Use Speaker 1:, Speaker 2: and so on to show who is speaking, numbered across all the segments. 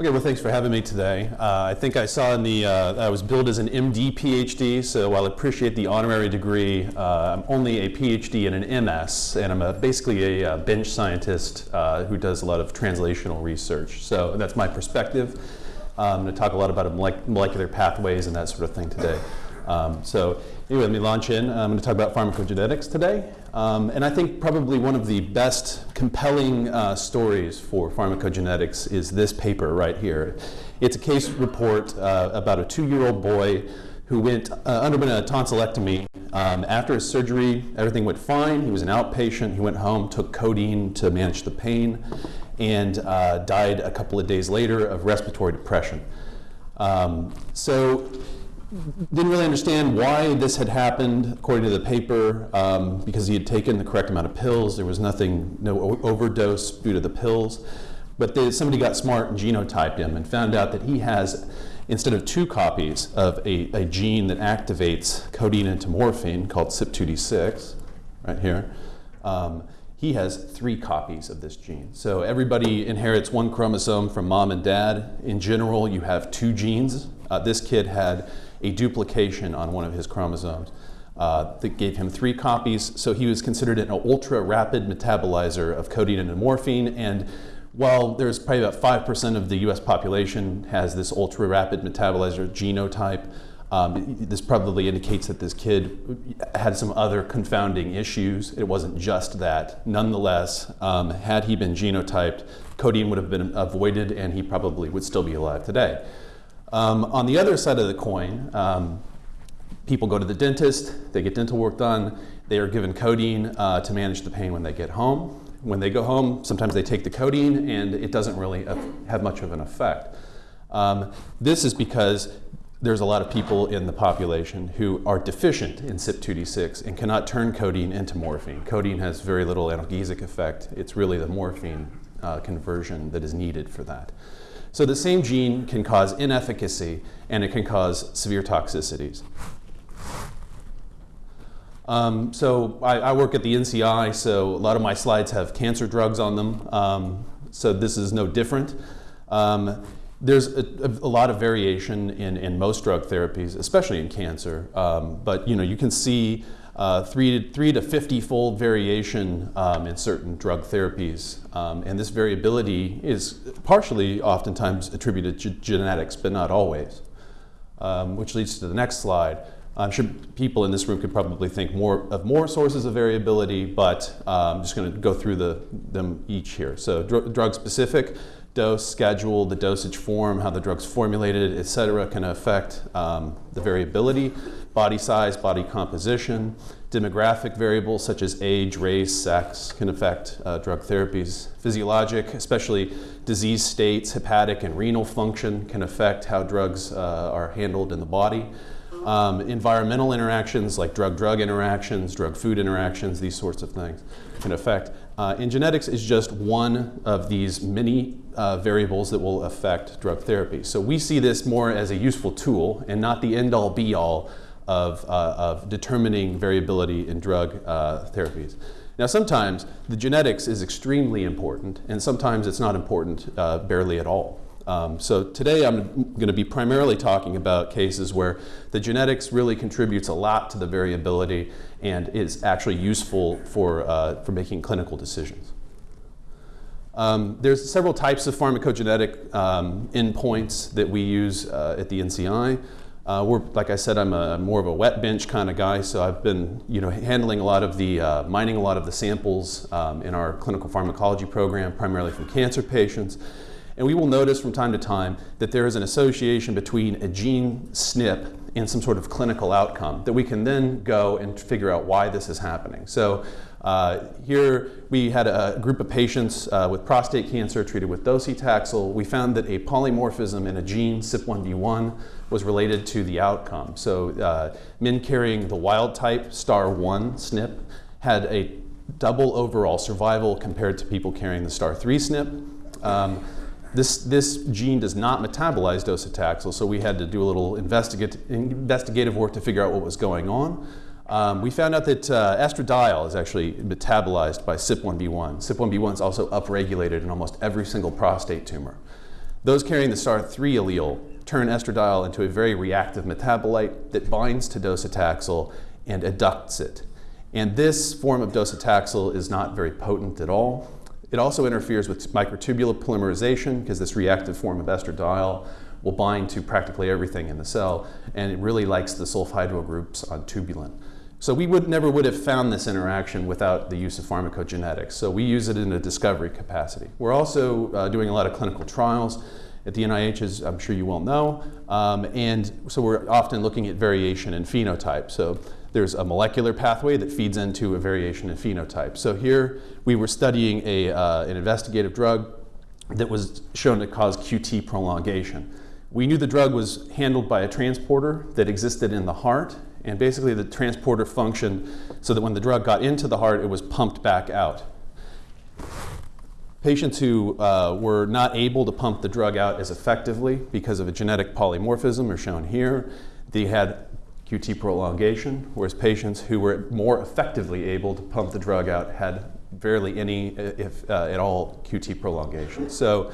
Speaker 1: Okay, well, thanks for having me today. Uh, I think I saw in the, uh, I was billed as an MD PhD, so while I appreciate the honorary degree, uh, I'm only a PhD and an MS, and I'm a, basically a, uh, bench scientist uh, who does a lot of translational research. So that's my perspective. I'm going to talk a lot about molecular pathways and that sort of thing today. Um, so anyway, let me launch in. I'm going to talk about pharmacogenetics today. Um, and I think probably one of the best compelling uh, stories for pharmacogenetics is this paper right here. It's a case report uh, about a two-year-old boy who went, uh, underwent a tonsillectomy. Um, after his surgery, everything went fine. He was an outpatient. He went home, took codeine to manage the pain, and uh, died a couple of days later of respiratory depression. Um, so didn't really understand why this had happened, according to the paper, um, because he had taken the correct amount of pills. There was nothing, no overdose due to the pills. But they, somebody got smart and genotyped him and found out that he has, instead of two copies of a, a gene that activates codeine into morphine called CYP2D6, right here, um, he has three copies of this gene. So everybody inherits one chromosome from mom and dad. In general, you have two genes. Uh, this kid had a duplication on one of his chromosomes uh, that gave him three copies. So he was considered an ultra rapid metabolizer of codeine and morphine. And while there's probably about 5% of the US population has this ultra rapid metabolizer genotype, um, this probably indicates that this kid had some other confounding issues. It wasn't just that. Nonetheless, um, had he been genotyped, codeine would have been avoided and he probably would still be alive today. Um, on the other side of the coin, um, people go to the dentist, they get dental work done, they are given codeine uh, to manage the pain when they get home. When they go home, sometimes they take the codeine and it doesn't really have much of an effect. Um, this is because there's a lot of people in the population who are deficient in CYP2D6 and cannot turn codeine into morphine. Codeine has very little analgesic effect. It's really the morphine uh, conversion that is needed for that. So the same gene can cause inefficacy and it can cause severe toxicities. Um, so I, I, work at the NCI, so a lot of my slides have cancer drugs on them. Um, so this is no different. Um, there's a, a, lot of variation in, in most drug therapies, especially in cancer. Um, but you know, you can see uh, three, to, three to 50 fold variation um, in certain drug therapies. Um, and this variability is partially oftentimes attributed to genetics, but not always. Um, which leads to the next slide. I'm sure people in this room could probably think more of more sources of variability, but I'm just going to go through the, them each here. So dr drug specific, dose, schedule, the dosage form, how the drug's formulated, et cetera, can affect um, the variability body size, body composition, demographic variables such as age, race, sex can affect uh, drug therapies. Physiologic, especially disease states, hepatic and renal function can affect how drugs uh, are handled in the body. Um, environmental interactions like drug-drug interactions, drug-food interactions, these sorts of things can affect. Uh, and genetics is just one of these many uh, variables that will affect drug therapy. So we see this more as a useful tool and not the end-all be-all of, uh, of determining variability in drug uh, therapies. Now sometimes the genetics is extremely important and sometimes it's not important uh, barely at all. Um, so today I'm going to be primarily talking about cases where the genetics really contributes a lot to the variability and is actually useful for, uh, for making clinical decisions. Um, there's several types of pharmacogenetic um, endpoints that we use uh, at the NCI. Uh, we're, like I said, I'm a, more of a wet bench kind of guy, so I've been you know, handling a lot of the, uh, mining a lot of the samples um, in our clinical pharmacology program, primarily from cancer patients. And we will notice from time to time that there is an association between a gene SNP and some sort of clinical outcome that we can then go and figure out why this is happening. So uh, here we had a group of patients uh, with prostate cancer treated with docetaxel. We found that a polymorphism in a gene, CYP1B1, was related to the outcome. So uh, men carrying the wild type STAR1 SNP had a double overall survival compared to people carrying the STAR3 SNP. Um, this, this gene does not metabolize docetaxel, so we had to do a little investigative work to figure out what was going on. Um, we found out that uh, estradiol is actually metabolized by CYP1B1. CYP1B1 is also upregulated in almost every single prostate tumor. Those carrying the STAR3 allele turn estradiol into a very reactive metabolite that binds to docetaxel and adducts it. And this form of docetaxel is not very potent at all. It also interferes with microtubule polymerization because this reactive form of estradiol will bind to practically everything in the cell, and it really likes the sulfhydryl groups on tubulin. So we would never would have found this interaction without the use of pharmacogenetics. So we use it in a discovery capacity. We're also uh, doing a lot of clinical trials at the NIH, as I'm sure you well know, um, and so we're often looking at variation in phenotype. So there's a molecular pathway that feeds into a variation in phenotype. So here we were studying a, uh, an investigative drug that was shown to cause QT prolongation. We knew the drug was handled by a transporter that existed in the heart and basically the transporter functioned so that when the drug got into the heart, it was pumped back out. Patients who uh, were not able to pump the drug out as effectively because of a genetic polymorphism are shown here. They had QT prolongation, whereas patients who were more effectively able to pump the drug out had barely any, if uh, at all, QT prolongation. So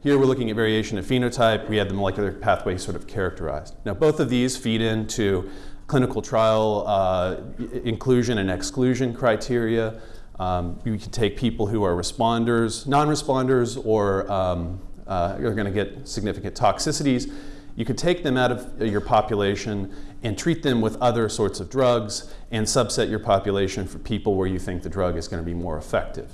Speaker 1: here we're looking at variation of phenotype. We have the molecular pathway sort of characterized. Now both of these feed into clinical trial uh, inclusion and exclusion criteria. Um, you can take people who are responders, non-responders, or um, uh, are going to get significant toxicities. You could take them out of your population and treat them with other sorts of drugs and subset your population for people where you think the drug is going to be more effective.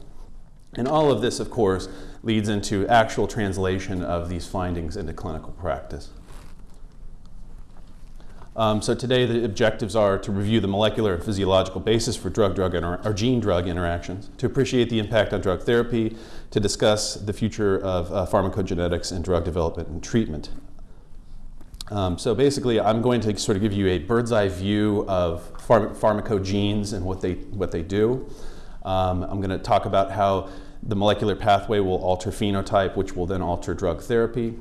Speaker 1: And all of this, of course, leads into actual translation of these findings into clinical practice. Um, so today the objectives are to review the molecular and physiological basis for drug-drug or gene-drug interactions, to appreciate the impact on drug therapy, to discuss the future of uh, pharmacogenetics and drug development and treatment. Um, so basically, I'm going to sort of give you a bird's eye view of pharm pharmacogenes and what they, what they do. Um, I'm going to talk about how the molecular pathway will alter phenotype, which will then alter drug therapy.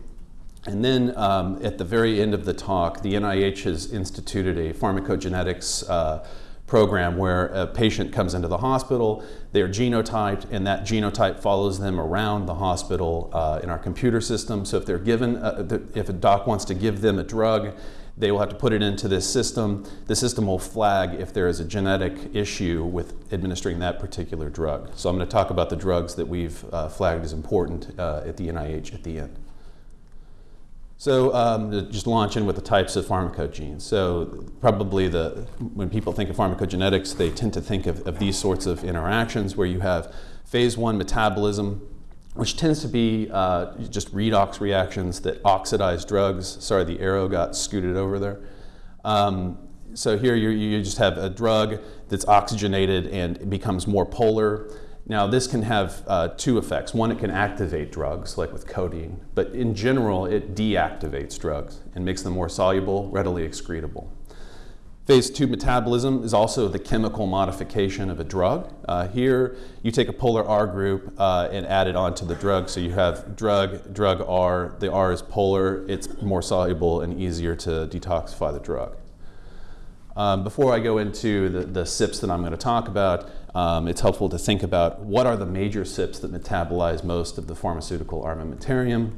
Speaker 1: And then um, at the very end of the talk, the NIH has instituted a pharmacogenetics uh, program where a patient comes into the hospital, they're genotyped, and that genotype follows them around the hospital uh, in our computer system. So if they're given, uh, if a doc wants to give them a drug, they will have to put it into this system. The system will flag if there is a genetic issue with administering that particular drug. So I'm going to talk about the drugs that we've uh, flagged as important uh, at the NIH at the end. So um, just launch in with the types of pharmacogenes. So probably the, when people think of pharmacogenetics, they tend to think of, of these sorts of interactions where you have phase one metabolism, which tends to be uh, just redox reactions that oxidize drugs. Sorry, the arrow got scooted over there. Um, so here you, you just have a drug that's oxygenated and becomes more polar. Now, this can have uh, two effects. One, it can activate drugs, like with codeine, but in general, it deactivates drugs and makes them more soluble, readily excretable. Phase two metabolism is also the chemical modification of a drug. Uh, here, you take a polar R group uh, and add it onto the drug, so you have drug, drug R. The R is polar, it's more soluble and easier to detoxify the drug. Um, before I go into the, the CYPs that I'm going to talk about, um, it's helpful to think about what are the major CYPs that metabolize most of the pharmaceutical armamentarium.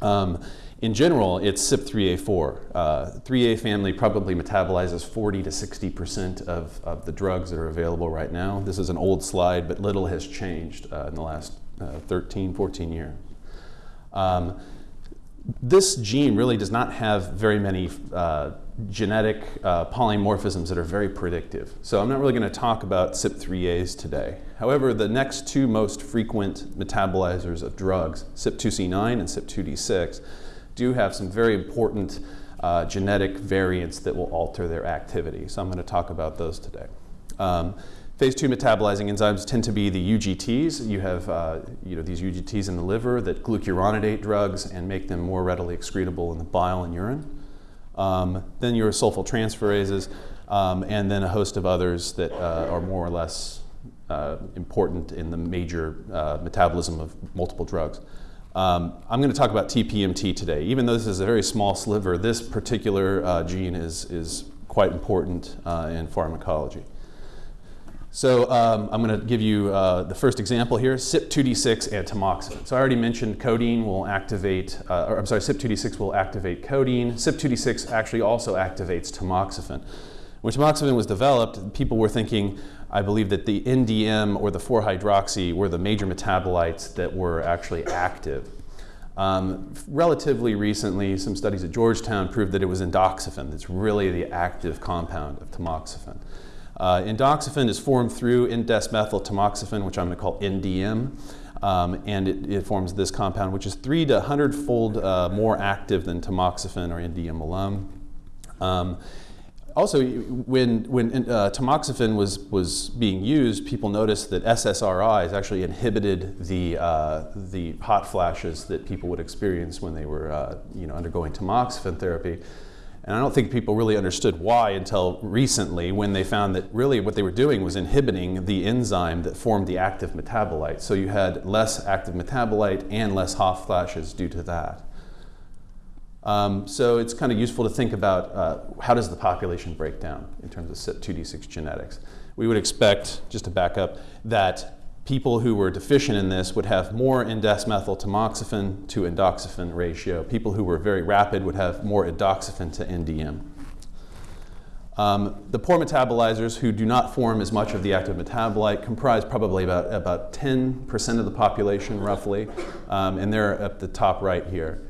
Speaker 1: Um, in general, it's CYP3A4. Uh, 3A family probably metabolizes 40 to 60% of, of the drugs that are available right now. This is an old slide, but little has changed uh, in the last uh, 13, 14 years. Um, this gene really does not have very many uh, genetic uh, polymorphisms that are very predictive. So I'm not really going to talk about CYP3As today. However, the next two most frequent metabolizers of drugs, CYP2C9 and CYP2D6, do have some very important uh, genetic variants that will alter their activity. So I'm going to talk about those today. Um, Phase two metabolizing enzymes tend to be the UGTs. You have uh, you know, these UGTs in the liver that glucuronidate drugs and make them more readily excretable in the bile and urine. Um, then your sulfyltransferases, um, and then a host of others that uh, are more or less uh, important in the major uh, metabolism of multiple drugs. Um, I'm going to talk about TPMT today. Even though this is a very small sliver, this particular uh, gene is, is quite important uh, in pharmacology. So um, I'm going to give you uh, the first example here, CYP2D6 and tamoxifen. So I already mentioned codeine will activate, uh, or I'm sorry, CYP2D6 will activate codeine. CYP2D6 actually also activates tamoxifen. When tamoxifen was developed, people were thinking, I believe that the NDM or the 4-hydroxy were the major metabolites that were actually active. Um, relatively recently, some studies at Georgetown proved that it was endoxifen that's really the active compound of tamoxifen. Uh, endoxifen is formed through indesmethyl tamoxifen, which I'm going to call NDM, um, and it, it, forms this compound, which is three to 100 fold uh, more active than tamoxifen or NDM alone. Um, also, when, when uh, tamoxifen was, was being used, people noticed that SSRIs actually inhibited the, uh, the hot flashes that people would experience when they were uh, you know, undergoing tamoxifen therapy. And I don't think people really understood why until recently when they found that really what they were doing was inhibiting the enzyme that formed the active metabolite. So you had less active metabolite and less hot flashes due to that. Um, so it's kind of useful to think about uh, how does the population break down in terms of CYP2D6 genetics. We would expect, just to back up, that people who were deficient in this would have more indesmethyl tamoxifen to endoxifen ratio. People who were very rapid would have more endoxifen to NDM. Um, the poor metabolizers who do not form as much of the active metabolite comprise probably about, about 10% of the population roughly, um, and they're at the top right here.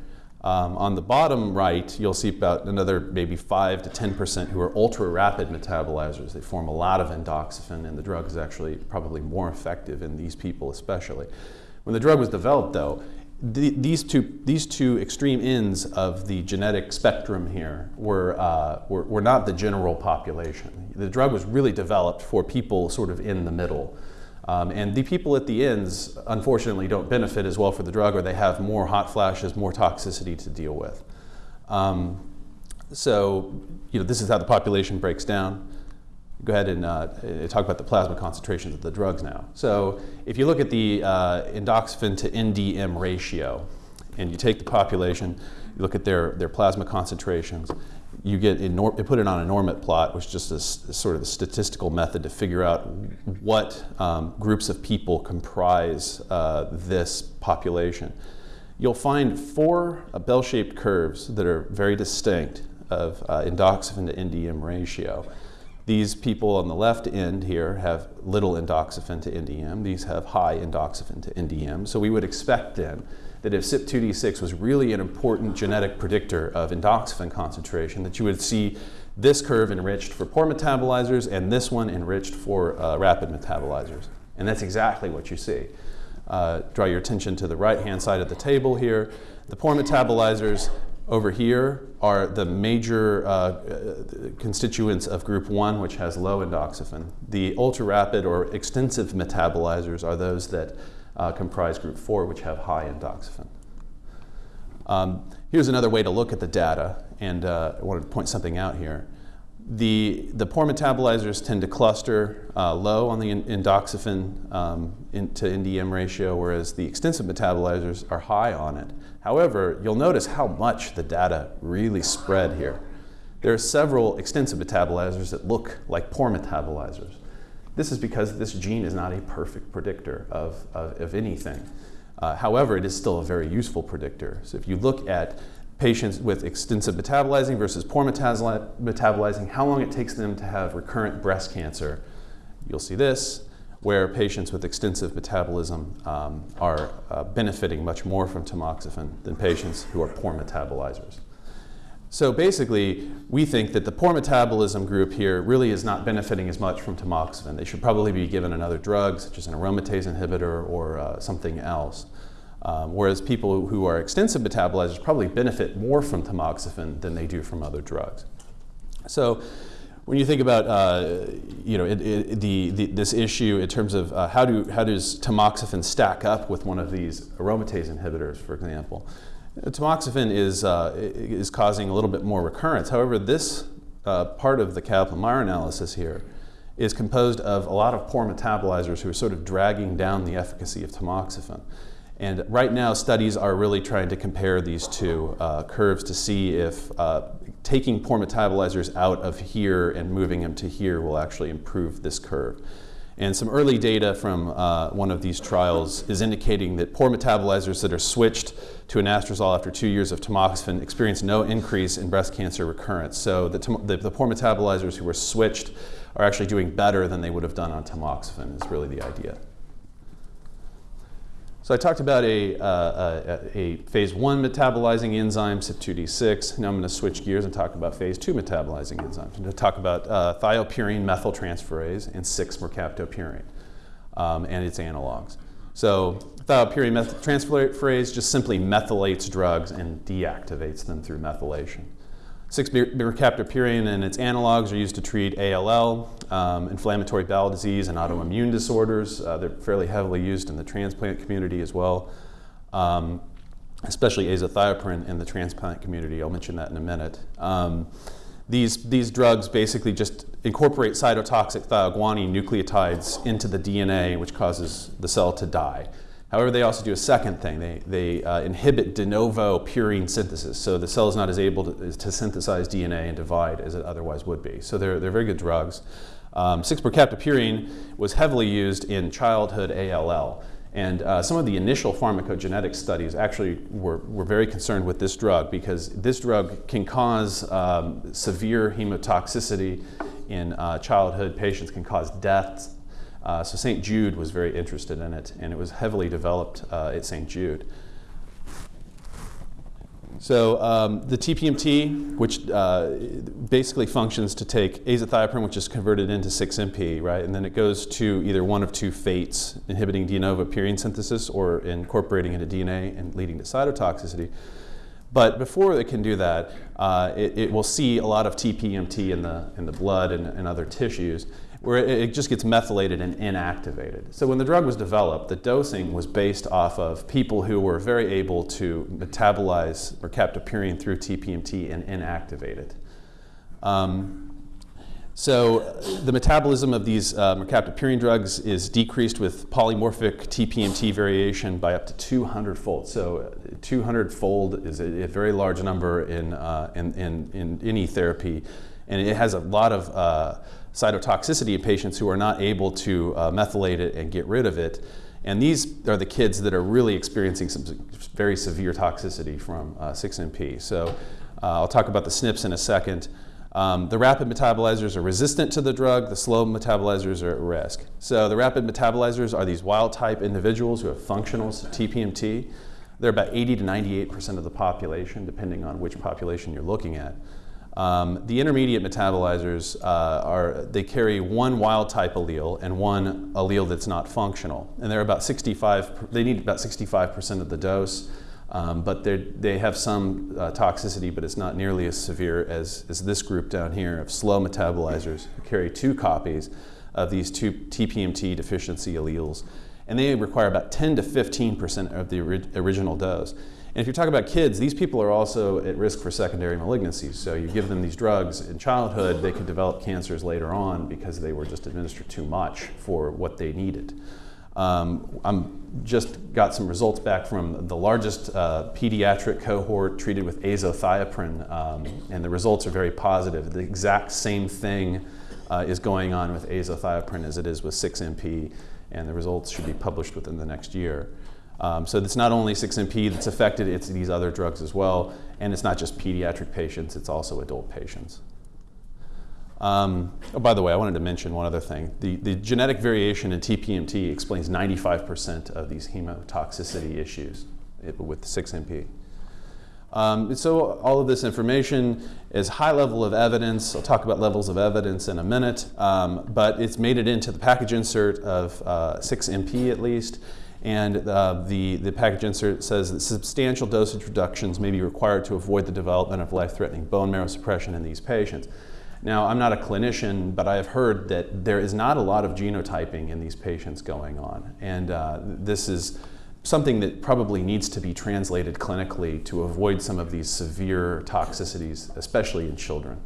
Speaker 1: Um, on the bottom right, you'll see about another maybe 5 to 10% who are ultra rapid metabolizers. They form a lot of endoxifen, and the drug is actually probably more effective in these people, especially. When the drug was developed, though, the, these, two, these two extreme ends of the genetic spectrum here were, uh, were, were not the general population. The drug was really developed for people sort of in the middle. Um, and the people at the ends, unfortunately, don't benefit as well for the drug or they have more hot flashes, more toxicity to deal with. Um, so, you know, this is how the population breaks down. Go ahead and uh, talk about the plasma concentrations of the drugs now. So, if you look at the uh, endoxifen to NDM ratio, and you take the population, you look at their, their plasma concentrations, you get put it on a normit plot, which is just a, a, sort of a statistical method to figure out what um, groups of people comprise uh, this population. You'll find four uh, bell-shaped curves that are very distinct of uh, endoxifen to NDM ratio. These people on the left end here have little endoxifen to NDM. These have high endoxifen to NDM. So we would expect then that if CYP2D6 was really an important genetic predictor of endoxifen concentration, that you would see this curve enriched for poor metabolizers and this one enriched for uh, rapid metabolizers. And that's exactly what you see. Uh, draw your attention to the right-hand side of the table here. The poor metabolizers over here are the major uh, uh constituents of group 1, which has low endoxifen. The ultra-rapid or extensive metabolizers are those that uh, comprise group 4, which have high endoxifen. Um, here's another way to look at the data, and uh, I wanted to point something out here. The, the poor metabolizers tend to cluster uh, low on the endoxifen um, in, to NDM ratio, whereas the extensive metabolizers are high on it. However, you'll notice how much the data really spread here. There are several extensive metabolizers that look like poor metabolizers. This is because this gene is not a perfect predictor of, of, of anything. Uh, however, it is still a very useful predictor. So if you look at patients with extensive metabolizing versus poor metabolizing, how long it takes them to have recurrent breast cancer, you'll see this, where patients with extensive metabolism um, are uh, benefiting much more from tamoxifen than patients who are poor metabolizers. So basically, we think that the poor metabolism group here really is not benefiting as much from tamoxifen. They should probably be given another drug, such as an aromatase inhibitor or uh, something else. Um, whereas people who are extensive metabolizers probably benefit more from tamoxifen than they do from other drugs. So when you think about uh, you know, it, it, the, the, this issue in terms of uh, how, do, how does tamoxifen stack up with one of these aromatase inhibitors, for example, Tamoxifen is, uh, is causing a little bit more recurrence. However, this uh, part of the Kaplan-Meier analysis here is composed of a lot of poor metabolizers who are sort of dragging down the efficacy of tamoxifen. And right now, studies are really trying to compare these two uh, curves to see if uh, taking poor metabolizers out of here and moving them to here will actually improve this curve. And some early data from uh, one of these trials is indicating that poor metabolizers that are switched to anastrozole after two years of tamoxifen experience no increase in breast cancer recurrence. So the, the, the poor metabolizers who were switched are actually doing better than they would have done on tamoxifen is really the idea. So I talked about a, uh, a, a, phase one metabolizing enzyme, CYP2D6. Now I'm going to switch gears and talk about phase two metabolizing enzymes. I'm going to talk about uh, thiopurine methyltransferase and 6-mercaptopurine um, and its analogs. So thiopurine methyltransferase just simply methylates drugs and deactivates them through methylation. 6-mercaptopurine and its analogs are used to treat ALL, um, inflammatory bowel disease, and autoimmune disorders. Uh, they're fairly heavily used in the transplant community as well, um, especially azathioprine in the transplant community. I'll mention that in a minute. Um, these, these drugs basically just incorporate cytotoxic thioguanine nucleotides into the DNA, which causes the cell to die. However, they also do a second thing. They, they uh, inhibit de novo purine synthesis, so the cell is not as able to, to, synthesize DNA and divide as it otherwise would be. So they're, they're very good drugs. Um, 6-mercaptopurine was heavily used in childhood ALL. And uh, some of the initial pharmacogenetic studies actually were, were very concerned with this drug because this drug can cause um, severe hemotoxicity in uh, childhood patients, can cause deaths, uh, so St. Jude was very interested in it, and it was heavily developed uh, at St. Jude. So um, the TPMT, which uh, basically functions to take azathioprine, which is converted into 6-MP, right? And then it goes to either one of two fates, inhibiting de novo purine synthesis or incorporating into DNA and leading to cytotoxicity. But before it can do that, uh, it, it, will see a lot of TPMT in the, in the blood and, and other tissues where it just gets methylated and inactivated. So when the drug was developed, the dosing was based off of people who were very able to metabolize mercaptopurine through TPMT and inactivate it. Um, so the metabolism of these uh, mercaptopurine drugs is decreased with polymorphic TPMT variation by up to 200 fold. So 200 fold is a, a very large number in, uh, in, in, in, any therapy. And it has a lot of uh, cytotoxicity in patients who are not able to uh, methylate it and get rid of it. And these are the kids that are really experiencing some very severe toxicity from uh, 6MP. So uh, I'll talk about the SNPs in a second. Um, the rapid metabolizers are resistant to the drug, the slow metabolizers are at risk. So the rapid metabolizers are these wild type individuals who have functional TPMT. They're about 80 to 98% of the population, depending on which population you're looking at. Um, the intermediate metabolizers uh, are, they carry one wild type allele and one allele that's not functional. And they're about 65, they need about 65% of the dose, um, but they have some uh, toxicity, but it's not nearly as severe as, as this group down here of slow metabolizers who carry two copies of these two TPMT deficiency alleles. And they require about 10 to 15% of the ori original dose. And if you're talking about kids, these people are also at risk for secondary malignancies. So you give them these drugs in childhood, they could develop cancers later on because they were just administered too much for what they needed. Um, I'm just got some results back from the largest uh, pediatric cohort treated with azathioprine, um, and the results are very positive. The exact same thing uh, is going on with azathioprine as it is with 6MP, and the results should be published within the next year. Um, so it's not only 6MP that's affected, it's these other drugs as well. And it's not just pediatric patients, it's also adult patients. Um, oh, by the way, I wanted to mention one other thing. The, the genetic variation in TPMT explains 95% of these hemotoxicity issues with 6MP. Um, so all of this information is high level of evidence. I'll talk about levels of evidence in a minute, um, but it's made it into the package insert of uh, 6MP at least. And uh, the, the package insert says that substantial dosage reductions may be required to avoid the development of life-threatening bone marrow suppression in these patients. Now, I'm not a clinician, but I have heard that there is not a lot of genotyping in these patients going on. And uh, this is something that probably needs to be translated clinically to avoid some of these severe toxicities, especially in children.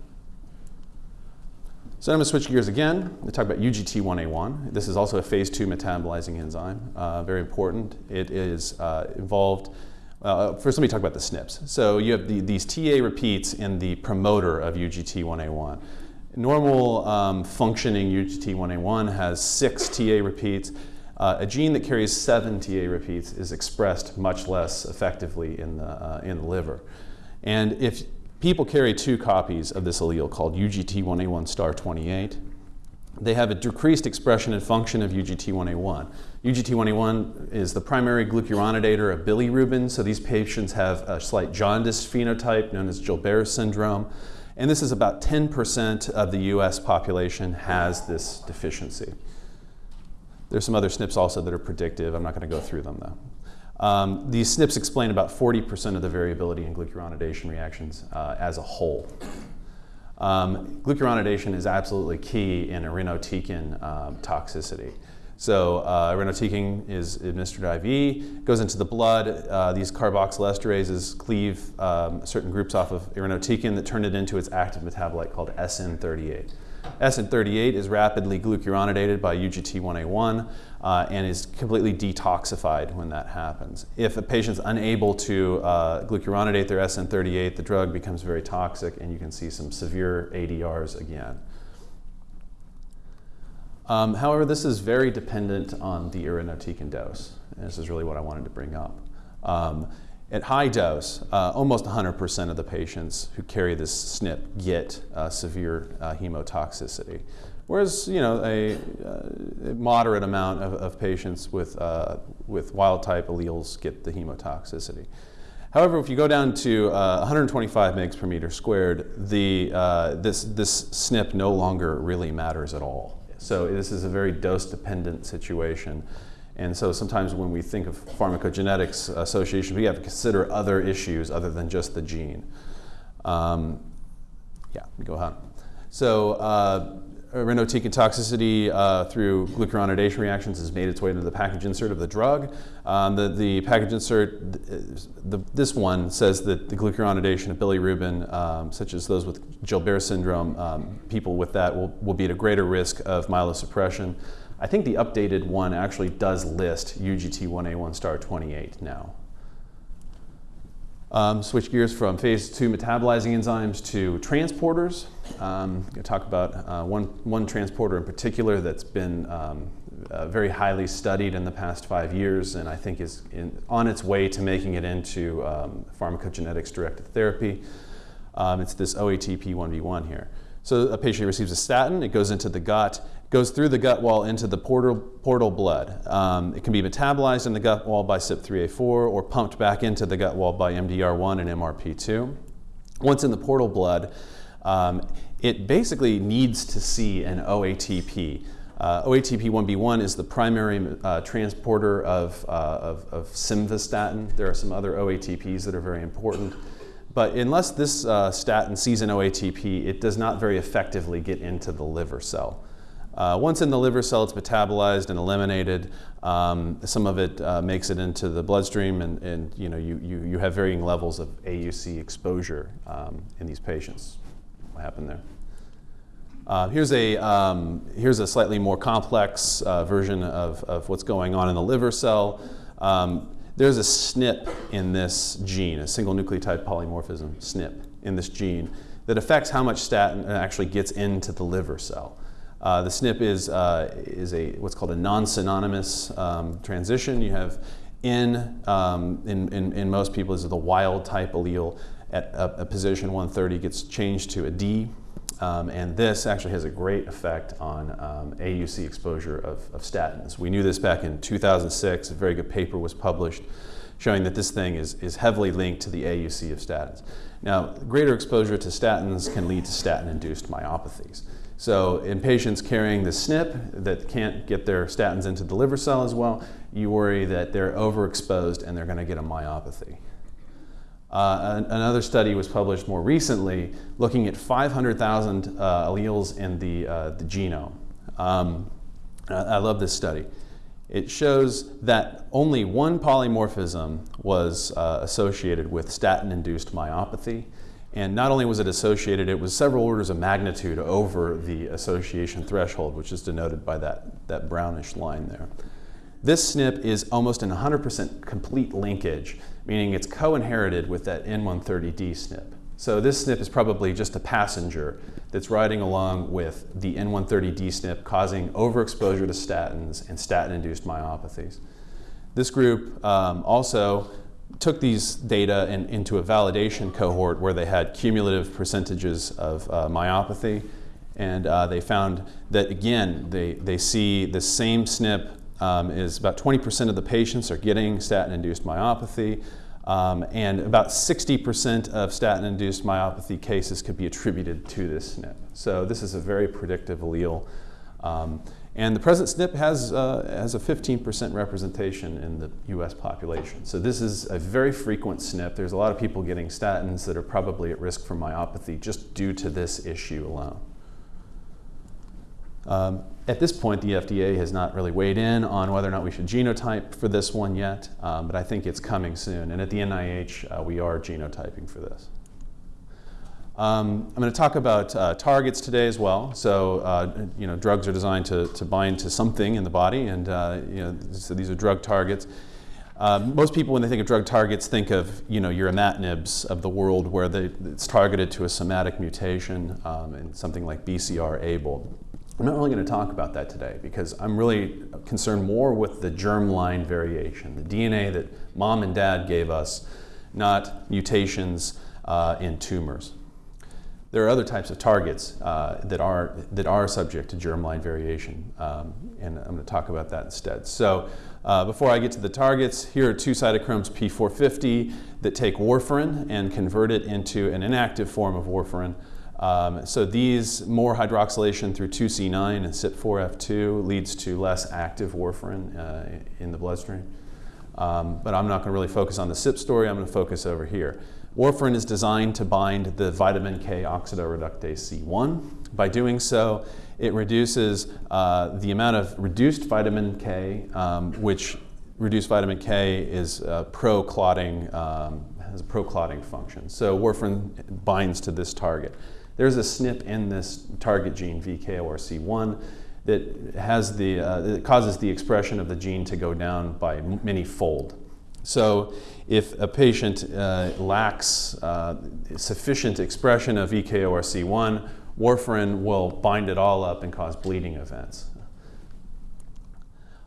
Speaker 1: So I'm going to switch gears again talk about UGT1A1. This is also a phase two metabolizing enzyme, uh, very important. It is uh, involved, uh, first let me talk about the SNPs. So you have the, these TA repeats in the promoter of UGT1A1. normal um, functioning UGT1A1 has six TA repeats. Uh, a gene that carries seven TA repeats is expressed much less effectively in the, uh, in the liver. And if people carry two copies of this allele called UGT1A1 star 28, they have a decreased expression and function of UGT1A1. UGT1A1 is the primary glucuronidator of bilirubin, so these patients have a slight jaundice phenotype known as Gilbert syndrome. And this is about 10% of the US population has this deficiency. There's some other SNPs also that are predictive. I'm not going to go through them though. Um, these SNPs explain about 40% of the variability in glucuronidation reactions uh, as a whole. Um, glucuronidation is absolutely key in irinotecan um, toxicity. So uh, irinotecan is administered IV, goes into the blood. Uh, these carboxylesterases cleave um, certain groups off of irinotecan that turn it into its active metabolite called SN38. SN38 is rapidly glucuronidated by UGT1A1 uh, and is completely detoxified when that happens. If a patient's unable to uh, glucuronidate their SN38, the drug becomes very toxic and you can see some severe ADRs again. Um, however, this is very dependent on the irinotecan dose. And this is really what I wanted to bring up. Um, at high dose, uh, almost 100% of the patients who carry this SNP get uh, severe uh, hemotoxicity. Whereas, you know, a, uh, a moderate amount of, of patients with, uh, with wild type alleles get the hemotoxicity. However, if you go down to uh, 125 mg per meter squared, the, this, this SNP no longer really matters at all. So this is a very dose dependent situation. And so sometimes when we think of pharmacogenetics association, we have to consider other issues other than just the gene. Um, yeah, go ahead. So uh, irinotecan toxicity uh, through glucuronidation reactions has made its way into the package insert of the drug. Um, the, the package insert, the, this one says that the glucuronidation of bilirubin, um, such as those with Gilbert syndrome, um, people with that will, will be at a greater risk of myelosuppression. I think the updated one actually does list UGT1A1 star 28 now. Um, switch gears from phase two metabolizing enzymes to transporters. Um, I'm going to talk about uh, one, one transporter in particular that's been um, uh, very highly studied in the past five years and I think is in, on its way to making it into um, pharmacogenetics directed therapy. Um, it's this OATP1B1 here. So a patient receives a statin, it goes into the gut, goes through the gut wall into the portal, portal blood. Um, it can be metabolized in the gut wall by CYP3A4 or pumped back into the gut wall by MDR1 and MRP2. Once in the portal blood, um, it basically needs to see an OATP. Uh, OATP1B1 is the primary uh, transporter of, uh, of, of, simvastatin. There are some other OATPs that are very important. But unless this uh, statin sees an OATP, it does not very effectively get into the liver cell. Uh, once in the liver cell, it's metabolized and eliminated. Um, some of it uh, makes it into the bloodstream, and, and you know you, you, you have varying levels of AUC exposure um, in these patients. What happened there? Uh, here's, a, um, here's a slightly more complex uh, version of, of what's going on in the liver cell. Um, there's a SNP in this gene, a single nucleotide polymorphism SNP in this gene that affects how much statin actually gets into the liver cell. Uh, the SNP is, uh, is a, what's called a non-synonymous um, transition. You have in, um, in, in, in, most people, is the wild type allele at a, a, position 130 gets changed to a D. Um, and this actually has a great effect on um, AUC exposure of, of statins. We knew this back in 2006. A very good paper was published showing that this thing is, is heavily linked to the AUC of statins. Now, greater exposure to statins can lead to statin-induced myopathies. So in patients carrying the SNP that can't get their statins into the liver cell as well, you worry that they're overexposed and they're going to get a myopathy. Uh, another study was published more recently looking at 500,000 uh, alleles in the, uh, the genome. Um, I love this study. It shows that only one polymorphism was uh, associated with statin-induced myopathy, and not only was it associated, it was several orders of magnitude over the association threshold, which is denoted by that, that brownish line there. This SNP is almost in 100% complete linkage, meaning it's co-inherited with that N130D SNP. So this SNP is probably just a passenger that's riding along with the N130D SNP causing overexposure to statins and statin-induced myopathies. This group um, also took these data and, into a validation cohort where they had cumulative percentages of uh, myopathy and uh, they found that again they, they see the same SNP um, is about 20% of the patients are getting statin-induced myopathy um, and about 60% of statin-induced myopathy cases could be attributed to this SNP. So this is a very predictive allele. Um, and the present SNP has, uh, has a 15% representation in the US population. So this is a very frequent SNP. There's a lot of people getting statins that are probably at risk for myopathy just due to this issue alone. Um, at this point, the FDA has not really weighed in on whether or not we should genotype for this one yet, um, but I think it's coming soon. And at the NIH, uh, we are genotyping for this. Um, I'm going to talk about uh, targets today as well. So, uh, you know, drugs are designed to, to bind to something in the body, and uh, you know, so these are drug targets. Um, most people, when they think of drug targets, think of you know your imatinibs of the world, where they, it's targeted to a somatic mutation um, and something like BCR-ABL. I'm not really going to talk about that today because I'm really concerned more with the germline variation, the DNA that mom and dad gave us, not mutations uh, in tumors. There are other types of targets uh, that, are, that are subject to germline variation, um, and I'm going to talk about that instead. So uh, before I get to the targets, here are two cytochromes P450 that take warfarin and convert it into an inactive form of warfarin. Um, so these, more hydroxylation through 2C9 and CYP4F2 leads to less active warfarin uh, in the bloodstream. Um, but I'm not going to really focus on the CYP story, I'm going to focus over here. Warfarin is designed to bind the vitamin K oxidoreductase C1. By doing so, it reduces uh, the amount of reduced vitamin K, um, which reduced vitamin K is uh, pro-clotting, um, has a pro-clotting function. So warfarin binds to this target. There's a SNP in this target gene, VKORC1, that has the, uh, that causes the expression of the gene to go down by many fold. So if a patient uh, lacks uh, sufficient expression of VKORC1, warfarin will bind it all up and cause bleeding events.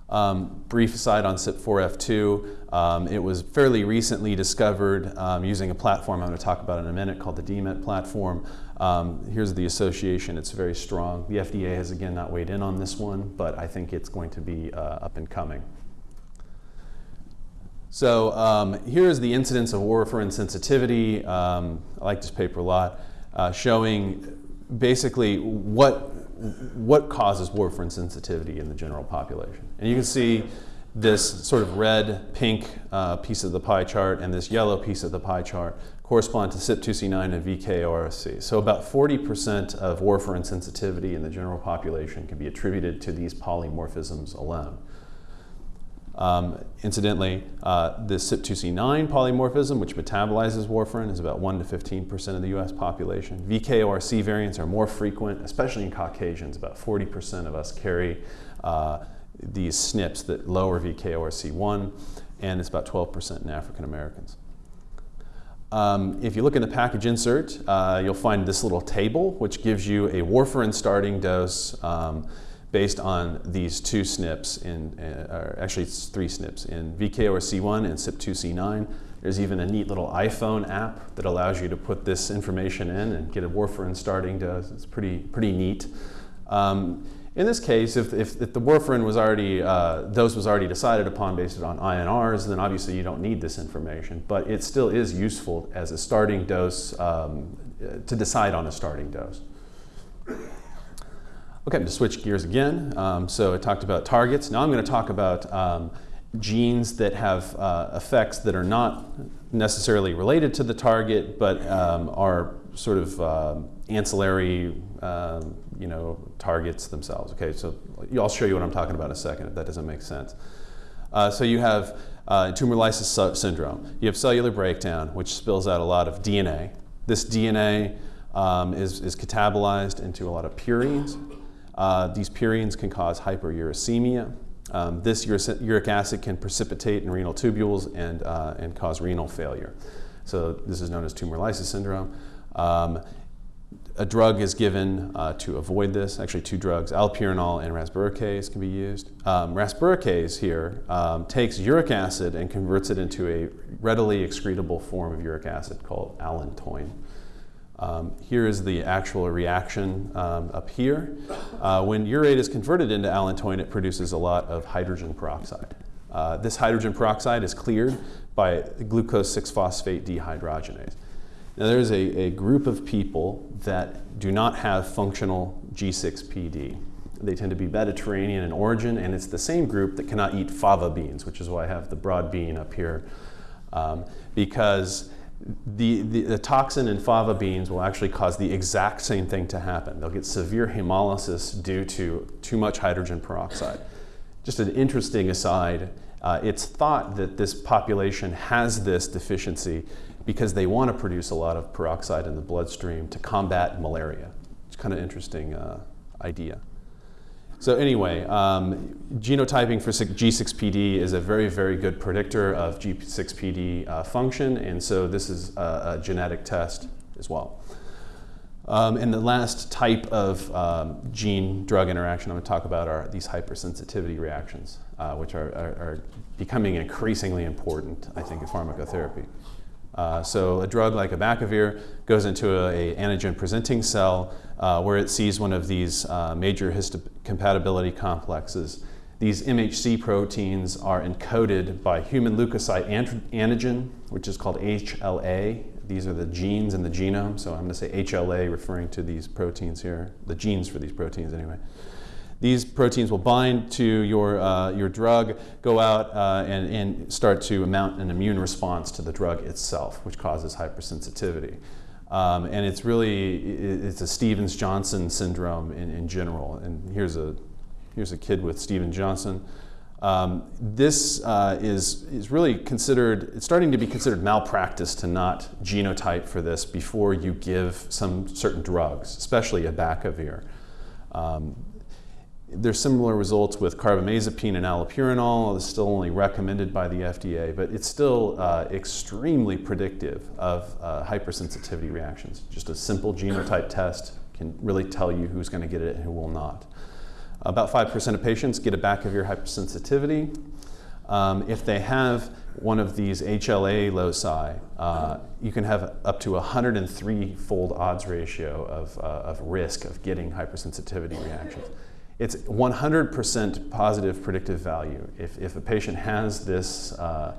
Speaker 1: Um, brief aside on CYP4F2, um, it was fairly recently discovered um, using a platform I'm going to talk about in a minute called the DMET platform. Um, here's the association, it's very strong. The FDA has again not weighed in on this one, but I think it's going to be uh, up and coming. So um, here's the incidence of warfarin sensitivity. Um, I like this paper a lot, uh, showing basically what, what causes warfarin sensitivity in the general population. And you can see this sort of red, pink uh, piece of the pie chart and this yellow piece of the pie chart correspond to CYP2C9 and VKORC. So about 40% of warfarin sensitivity in the general population can be attributed to these polymorphisms alone. Um, incidentally, uh, the CYP2C9 polymorphism, which metabolizes warfarin, is about 1 to 15% of the US population. VKORC variants are more frequent, especially in Caucasians. About 40% of us carry uh, these SNPs that lower VKORC1, and it's about 12% in African Americans. Um, if you look in the package insert, uh, you'll find this little table, which gives you a warfarin starting dose um, based on these two SNPs, in, uh, or actually it's three SNPs, in VKORC1 and CYP2C9. There's even a neat little iPhone app that allows you to put this information in and get a warfarin starting dose. It's pretty, pretty neat. Um, in this case, if, if, if the warfarin was already, uh, dose was already decided upon based on INRs, then obviously you don't need this information, but it still is useful as a starting dose um, to decide on a starting dose. Okay, I'm going to switch gears again. Um, so I talked about targets. Now I'm going to talk about um, genes that have uh, effects that are not necessarily related to the target, but um, are sort of uh, ancillary, um, you know, targets themselves. Okay, so I'll show you what I'm talking about in a second if that doesn't make sense. Uh, so you have uh, tumor lysis syndrome. You have cellular breakdown, which spills out a lot of DNA. This DNA um, is, is catabolized into a lot of purines. Uh, these purines can cause hyperuricemia. Um, this uric acid can precipitate in renal tubules and, uh, and cause renal failure. So this is known as tumor lysis syndrome. Um, a drug is given uh, to avoid this. Actually, two drugs, allopurinol and rasburicase, can be used. Um, rasburicase here um, takes uric acid and converts it into a readily excretable form of uric acid called allantoin. Um, here is the actual reaction um, up here. Uh, when urate is converted into allantoin, it produces a lot of hydrogen peroxide. Uh, this hydrogen peroxide is cleared by glucose 6-phosphate dehydrogenase. Now there's a, a group of people that do not have functional G6PD. They tend to be Mediterranean in origin, and it's the same group that cannot eat fava beans, which is why I have the broad bean up here, um, because the, the, the, toxin in fava beans will actually cause the exact same thing to happen. They'll get severe hemolysis due to too much hydrogen peroxide. Just an interesting aside, uh, it's thought that this population has this deficiency because they want to produce a lot of peroxide in the bloodstream to combat malaria. It's kind of interesting uh, idea. So anyway, um, genotyping for G6PD is a very, very good predictor of G6PD uh, function, and so this is a, a genetic test as well. Um, and the last type of um, gene-drug interaction I'm going to talk about are these hypersensitivity reactions, uh, which are, are, are, becoming increasingly important, I think, in pharmacotherapy. Uh, so a drug like abacavir goes into a, a antigen-presenting cell uh, where it sees one of these uh, major histocompatibility complexes. These MHC proteins are encoded by human leukocyte antigen, which is called HLA. These are the genes in the genome, so I'm going to say HLA referring to these proteins here, the genes for these proteins anyway. These proteins will bind to your, uh, your drug, go out uh, and, and start to mount an immune response to the drug itself, which causes hypersensitivity. Um, and it's really, it's a Stevens-Johnson syndrome in, in general. And here's a, here's a kid with Stevens-Johnson. Um, this uh, is, is really considered, it's starting to be considered malpractice to not genotype for this before you give some certain drugs, especially abacavir. Um, there's similar results with carbamazepine and allopurinol. It's still only recommended by the FDA, but it's still uh, extremely predictive of uh, hypersensitivity reactions. Just a simple genotype test can really tell you who's going to get it and who will not. About 5% of patients get abacavir hypersensitivity. Um, if they have one of these HLA loci, uh, you can have up to a 103-fold odds ratio of, uh, of risk of getting hypersensitivity reactions. It's 100% positive predictive value. If, if a patient has this, uh,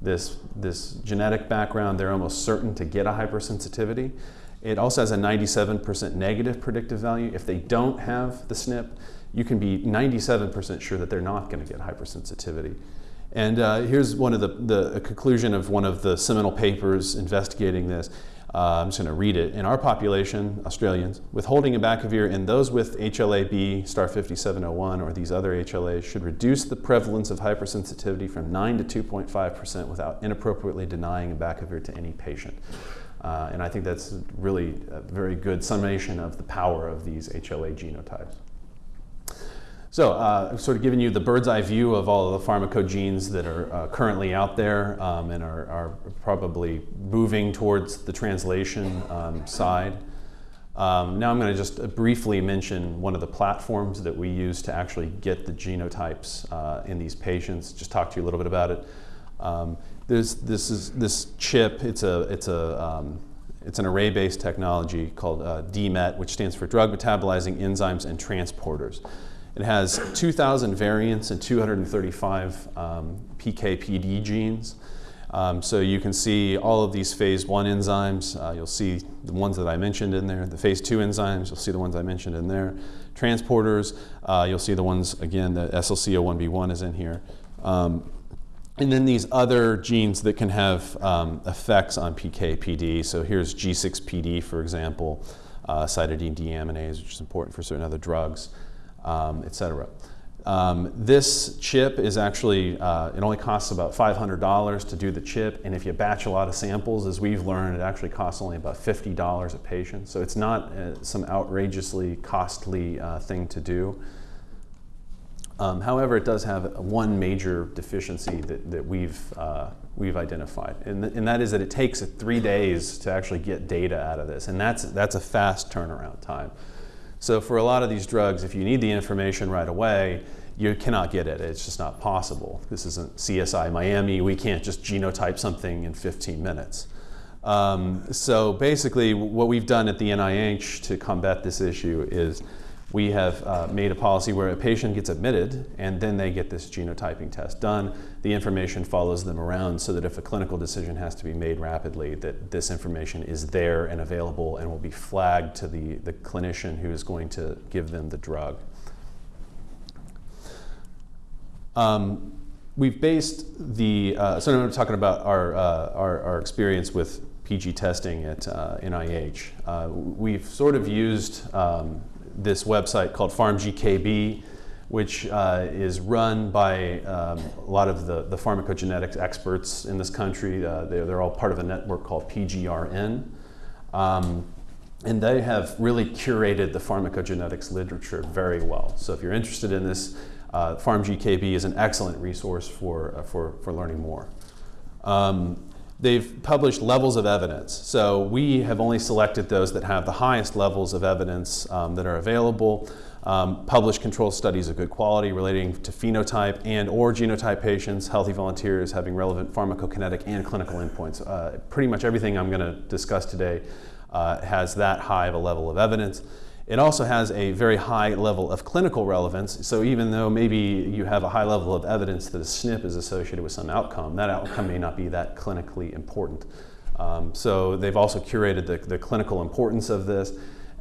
Speaker 1: this, this genetic background, they're almost certain to get a hypersensitivity. It also has a 97% negative predictive value. If they don't have the SNP, you can be 97% sure that they're not going to get hypersensitivity. And uh, here's one of the, the conclusion of one of the seminal papers investigating this. Uh, I'm just going to read it. In our population, Australians, withholding abacavir in those with HLA-B star 5701 or these other HLAs should reduce the prevalence of hypersensitivity from 9 to 2.5% without inappropriately denying abacavir to any patient. Uh, and I think that's really a very good summation of the power of these HLA genotypes. So uh, I've sort of given you the bird's eye view of all of the pharmacogenes that are uh, currently out there um, and are, are, probably moving towards the translation um, side. Um, now I'm going to just briefly mention one of the platforms that we use to actually get the genotypes uh, in these patients, just talk to you a little bit about it. Um, there's, this, is, this chip, it's, a, it's, a, um, it's an array-based technology called uh, DMET, which stands for Drug Metabolizing Enzymes and Transporters. It has 2,000 variants and 235 um, PKPD genes. Um, so you can see all of these phase one enzymes. Uh, you'll see the ones that I mentioned in there. The phase two enzymes, you'll see the ones I mentioned in there. Transporters, uh, you'll see the ones, again, the SLC01B1 is in here. Um, and then these other genes that can have um, effects on PKPD. So here's G6PD, for example, uh, cytidine deaminase, which is important for certain other drugs um, etc. Um, this chip is actually, uh, it only costs about $500 to do the chip, and if you batch a lot of samples, as we've learned, it actually costs only about $50 a patient. So it's not uh, some outrageously costly uh, thing to do. Um, however, it does have one major deficiency that, that we've, uh, we've identified, and, th and that is that it takes three days to actually get data out of this, and that's, that's a fast turnaround time. So for a lot of these drugs, if you need the information right away, you cannot get it. It's just not possible. This isn't CSI Miami. We can't just genotype something in 15 minutes. Um, so basically, what we've done at the NIH to combat this issue is we have uh, made a policy where a patient gets admitted and then they get this genotyping test done. The information follows them around so that if a clinical decision has to be made rapidly, that this information is there and available and will be flagged to the, the clinician who is going to give them the drug. Um, we've based the, uh, so now I'm talking about our, uh, our, our, experience with PG testing at uh, NIH. Uh, we've sort of used um, this website called PharmGKB, which uh, is run by um, a lot of the, the pharmacogenetics experts in this country. Uh, they're, they're, all part of a network called PGRN. Um, and they have really curated the pharmacogenetics literature very well. So if you're interested in this, uh, PharmGKB is an excellent resource for, uh, for, for learning more. Um, they've published levels of evidence. So we have only selected those that have the highest levels of evidence um, that are available. Um, published control studies of good quality relating to phenotype and or genotype patients, healthy volunteers having relevant pharmacokinetic and clinical endpoints. Uh, pretty much everything I'm going to discuss today uh, has that high of a level of evidence. It also has a very high level of clinical relevance. So even though maybe you have a high level of evidence that a SNP is associated with some outcome, that outcome may not be that clinically important. Um, so they've also curated the, the, clinical importance of this,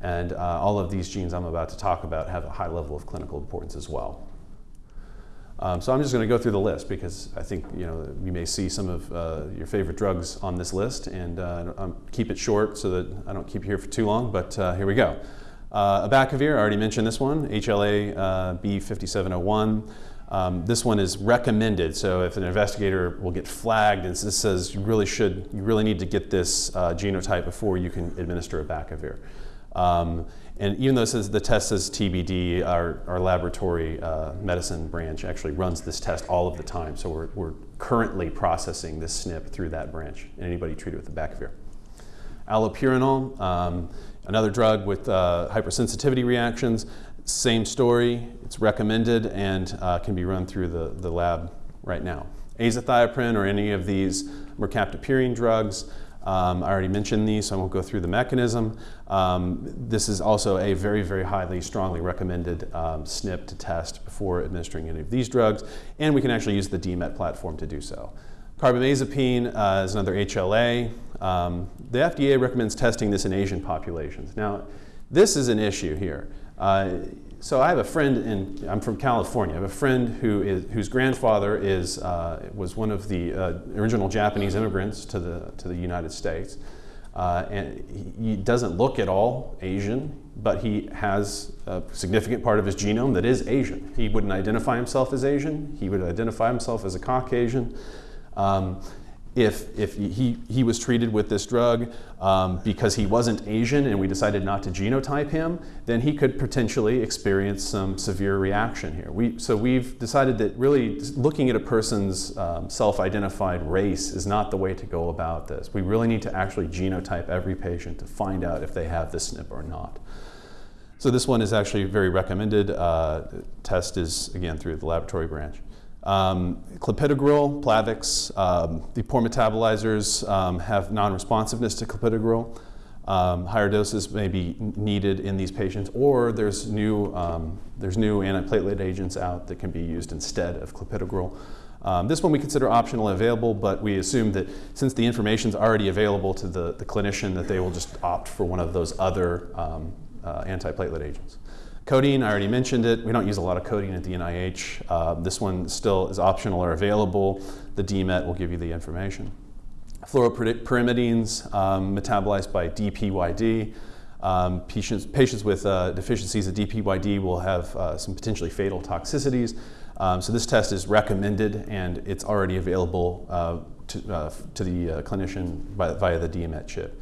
Speaker 1: and uh, all of these genes I'm about to talk about have a high level of clinical importance as well. Um, so I'm just going to go through the list because I think you know you may see some of uh, your favorite drugs on this list, and uh, keep it short so that I don't keep you here for too long. But uh, here we go. Uh, abacavir, I already mentioned this one, HLA uh, B5701. Um, this one is recommended, so if an investigator will get flagged and this says you really should, you really need to get this uh, genotype before you can administer abacavir. Um, and even though says the test says TBD, our, our laboratory uh, medicine branch actually runs this test all of the time. So we're, we're currently processing this SNP through that branch, and anybody treated with abacavir. Allopurinol, um, Another drug with uh, hypersensitivity reactions, same story. It's recommended and uh, can be run through the, the lab right now. Azathioprine or any of these mercaptopurine drugs, um, I already mentioned these, so I won't go through the mechanism. Um, this is also a very, very highly, strongly recommended um, SNP to test before administering any of these drugs, and we can actually use the DMET platform to do so. Carbamazepine uh, is another HLA. Um, the FDA recommends testing this in Asian populations. Now, this is an issue here. Uh, so I have a friend in, I'm from California, I have a friend who is, whose grandfather is, uh, was one of the uh, original Japanese immigrants to the, to the United States. Uh, and he doesn't look at all Asian, but he has a significant part of his genome that is Asian. He wouldn't identify himself as Asian, he would identify himself as a Caucasian. Um, if, if he, he was treated with this drug um, because he wasn't Asian and we decided not to genotype him, then he could potentially experience some severe reaction here. We, so we've decided that really looking at a person's um, self-identified race is not the way to go about this. We really need to actually genotype every patient to find out if they have the SNP or not. So this one is actually very recommended. Uh, test is, again, through the laboratory branch. Um, clopidogrel, Plavix, um, the poor metabolizers um, have non-responsiveness to clopidogrel. Um, higher doses may be needed in these patients, or there's new, um, there's new antiplatelet agents out that can be used instead of clopidogrel. Um, this one we consider optional available, but we assume that since the information is already available to the, the clinician, that they will just opt for one of those other uh, antiplatelet agents. Codeine, I already mentioned it. We don't use a lot of codeine at the NIH. Uh, this one still is optional or available. The DMET will give you the information. Fluoropyrimidines, um, metabolized by DPYD. Um, patients, patients, with uh, deficiencies of DPYD will have uh, some potentially fatal toxicities. Um, so this test is recommended and it's already available uh, to, uh, to, the uh, clinician by, via the DMET chip.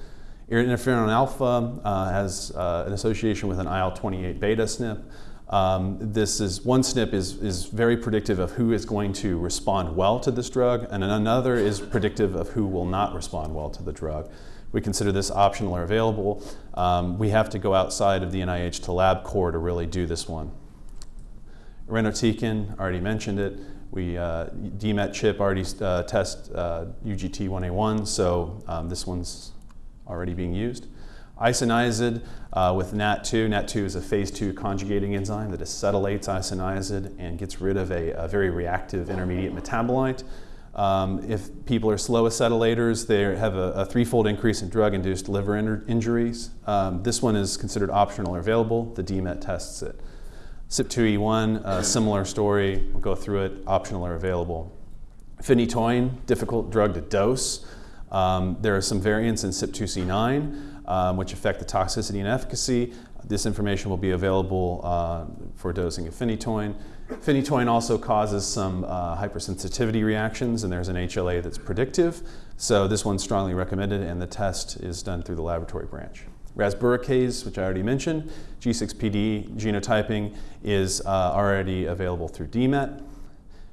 Speaker 1: Interferon alpha uh, has uh, an association with an IL-28 beta SNP. Um, this is one SNP is, is very predictive of who is going to respond well to this drug, and another is predictive of who will not respond well to the drug. We consider this optional or available. Um, we have to go outside of the NIH to LabCorp to really do this one. Irinotecan, already mentioned it. We uh, DMET chip already uh, test uh, UGT1A1, so um, this one's already being used. Isoniazid uh, with NAT2. NAT2 is a phase 2 conjugating enzyme that acetylates isoniazid and gets rid of a, a very reactive intermediate metabolite. Um, if people are slow acetylators, they have a, a threefold increase in drug-induced liver in injuries. Um, this one is considered optional or available. The DMET tests it. CYP2E1, a similar story. We'll go through it, optional or available. Phenytoin, difficult drug to dose. Um, there are some variants in CYP2C9 um, which affect the toxicity and efficacy. This information will be available uh, for dosing of phenytoin. Phenytoin also causes some uh, hypersensitivity reactions, and there's an HLA that's predictive. So this one's strongly recommended, and the test is done through the laboratory branch. Rasburicase, which I already mentioned, G6PD genotyping is uh, already available through DMET.